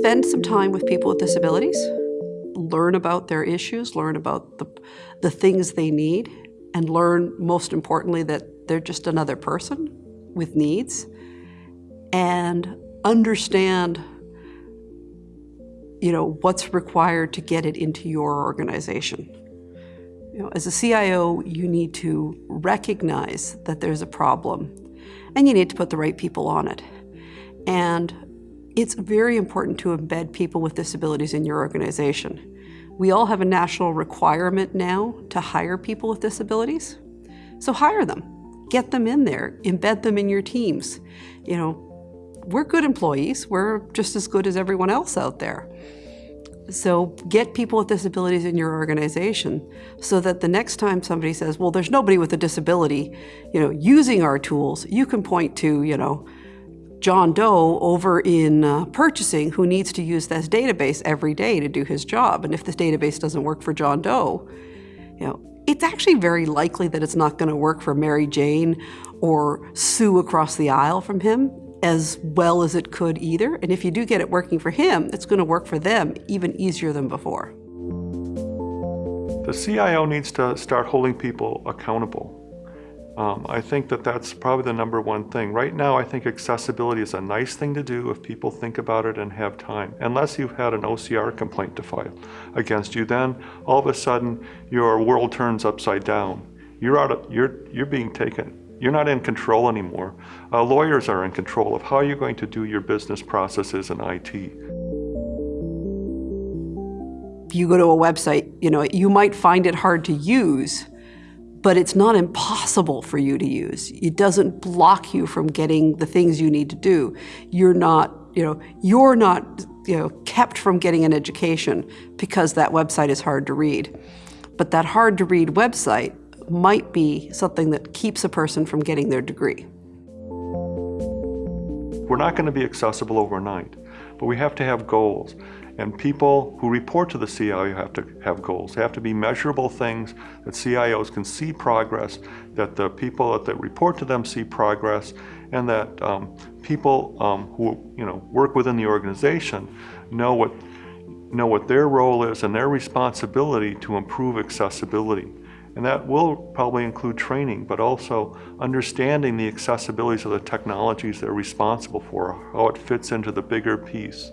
spend some time with people with disabilities, learn about their issues, learn about the, the things they need, and learn, most importantly, that they're just another person with needs, and understand you know, what's required to get it into your organization. You know, as a CIO, you need to recognize that there's a problem and you need to put the right people on it. And it's very important to embed people with disabilities in your organization. We all have a national requirement now to hire people with disabilities. So hire them, get them in there, embed them in your teams. You know, we're good employees. We're just as good as everyone else out there. So get people with disabilities in your organization so that the next time somebody says, well, there's nobody with a disability, you know, using our tools, you can point to, you know, John Doe over in uh, purchasing who needs to use this database every day to do his job. And if this database doesn't work for John Doe, you know, it's actually very likely that it's not going to work for Mary Jane or Sue across the aisle from him as well as it could either. And if you do get it working for him, it's going to work for them even easier than before. The CIO needs to start holding people accountable. Um, I think that that's probably the number one thing. Right now, I think accessibility is a nice thing to do if people think about it and have time. Unless you've had an OCR complaint to file against you, then all of a sudden your world turns upside down. You're out of, you're, you're being taken you're not in control anymore. Uh, lawyers are in control of how you're going to do your business processes in IT. If you go to a website, you know, you might find it hard to use, but it's not impossible for you to use. It doesn't block you from getting the things you need to do. You're not, you know, you're not, you know, kept from getting an education because that website is hard to read. But that hard to read website might be something that keeps a person from getting their degree. We're not going to be accessible overnight, but we have to have goals. And people who report to the CIO have to have goals. They have to be measurable things that CIOs can see progress, that the people that report to them see progress, and that um, people um, who you know work within the organization know what know what their role is and their responsibility to improve accessibility. And that will probably include training, but also understanding the accessibilities of the technologies they're responsible for, how it fits into the bigger piece.